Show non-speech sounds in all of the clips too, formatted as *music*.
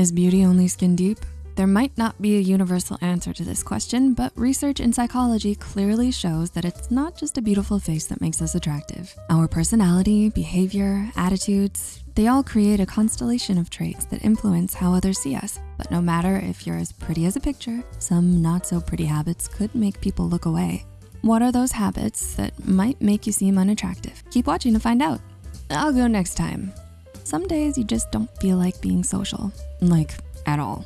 Is beauty only skin deep? There might not be a universal answer to this question, but research in psychology clearly shows that it's not just a beautiful face that makes us attractive. Our personality, behavior, attitudes, they all create a constellation of traits that influence how others see us. But no matter if you're as pretty as a picture, some not so pretty habits could make people look away. What are those habits that might make you seem unattractive? Keep watching to find out. I'll go next time. Some days you just don't feel like being social, like at all.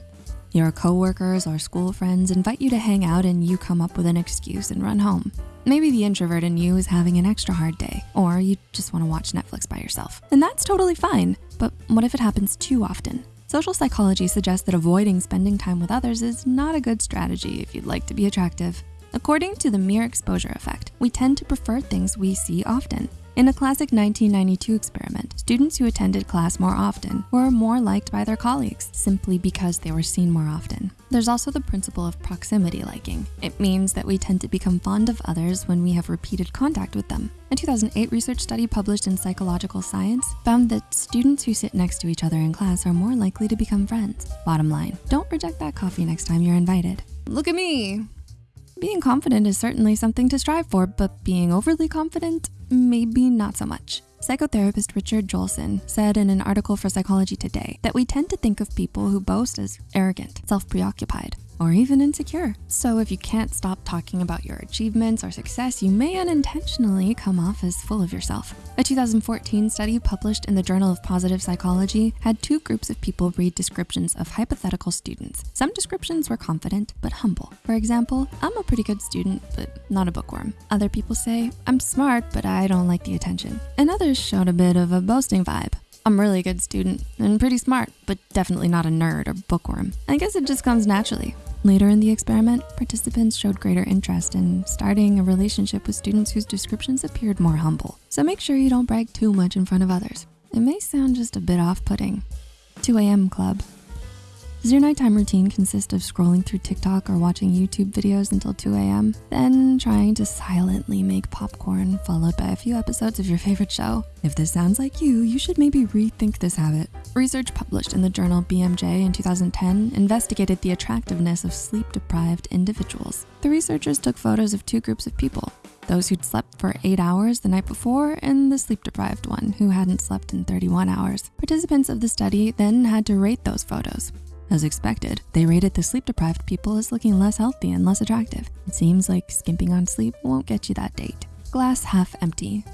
Your coworkers or school friends invite you to hang out and you come up with an excuse and run home. Maybe the introvert in you is having an extra hard day, or you just wanna watch Netflix by yourself. And that's totally fine, but what if it happens too often? Social psychology suggests that avoiding spending time with others is not a good strategy if you'd like to be attractive. According to the mere exposure effect, we tend to prefer things we see often. In a classic 1992 experiment, students who attended class more often were more liked by their colleagues simply because they were seen more often. There's also the principle of proximity liking. It means that we tend to become fond of others when we have repeated contact with them. A 2008 research study published in Psychological Science found that students who sit next to each other in class are more likely to become friends. Bottom line, don't reject that coffee next time you're invited. Look at me, being confident is certainly something to strive for, but being overly confident, maybe not so much. Psychotherapist Richard Joelson said in an article for Psychology Today that we tend to think of people who boast as arrogant, self-preoccupied, or even insecure. So if you can't stop talking about your achievements or success, you may unintentionally come off as full of yourself. A 2014 study published in the Journal of Positive Psychology had two groups of people read descriptions of hypothetical students. Some descriptions were confident, but humble. For example, I'm a pretty good student, but not a bookworm. Other people say, I'm smart, but I don't like the attention. And others showed a bit of a boasting vibe. I'm really a good student and pretty smart, but definitely not a nerd or bookworm. I guess it just comes naturally. Later in the experiment, participants showed greater interest in starting a relationship with students whose descriptions appeared more humble. So make sure you don't brag too much in front of others. It may sound just a bit off-putting. 2 a.m. club. Does your nighttime routine consist of scrolling through TikTok or watching YouTube videos until 2 a.m., then trying to silently make popcorn followed by a few episodes of your favorite show? If this sounds like you, you should maybe rethink this habit. Research published in the journal BMJ in 2010 investigated the attractiveness of sleep-deprived individuals. The researchers took photos of two groups of people, those who'd slept for eight hours the night before and the sleep-deprived one who hadn't slept in 31 hours. Participants of the study then had to rate those photos. As expected, they rated the sleep-deprived people as looking less healthy and less attractive. It seems like skimping on sleep won't get you that date. Glass half empty.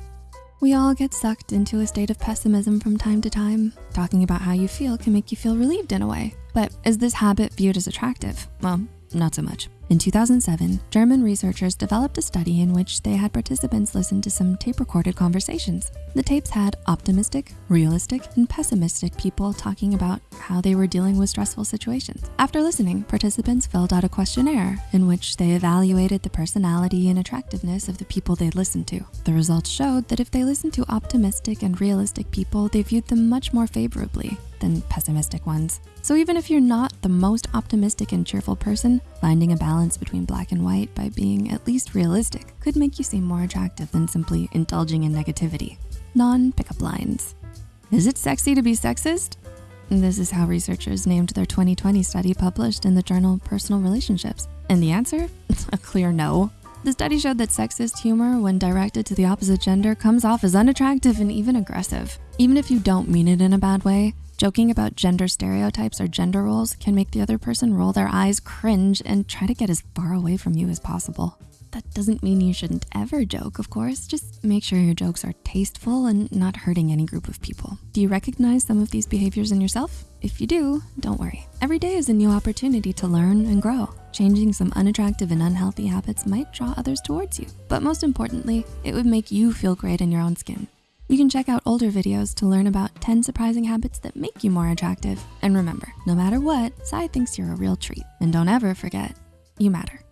We all get sucked into a state of pessimism from time to time. Talking about how you feel can make you feel relieved in a way. But is this habit viewed as attractive? Well, not so much. In 2007, German researchers developed a study in which they had participants listen to some tape-recorded conversations. The tapes had optimistic, realistic, and pessimistic people talking about how they were dealing with stressful situations. After listening, participants filled out a questionnaire in which they evaluated the personality and attractiveness of the people they'd listened to. The results showed that if they listened to optimistic and realistic people, they viewed them much more favorably than pessimistic ones. So even if you're not the most optimistic and cheerful person, finding a balance between black and white by being at least realistic could make you seem more attractive than simply indulging in negativity. Non-pickup lines. Is it sexy to be sexist? This is how researchers named their 2020 study published in the journal Personal Relationships. And the answer? *laughs* a clear no. The study showed that sexist humor, when directed to the opposite gender, comes off as unattractive and even aggressive. Even if you don't mean it in a bad way, Joking about gender stereotypes or gender roles can make the other person roll their eyes, cringe, and try to get as far away from you as possible. That doesn't mean you shouldn't ever joke, of course. Just make sure your jokes are tasteful and not hurting any group of people. Do you recognize some of these behaviors in yourself? If you do, don't worry. Every day is a new opportunity to learn and grow. Changing some unattractive and unhealthy habits might draw others towards you. But most importantly, it would make you feel great in your own skin. You can check out older videos to learn about 10 surprising habits that make you more attractive. And remember, no matter what, Psy thinks you're a real treat. And don't ever forget, you matter.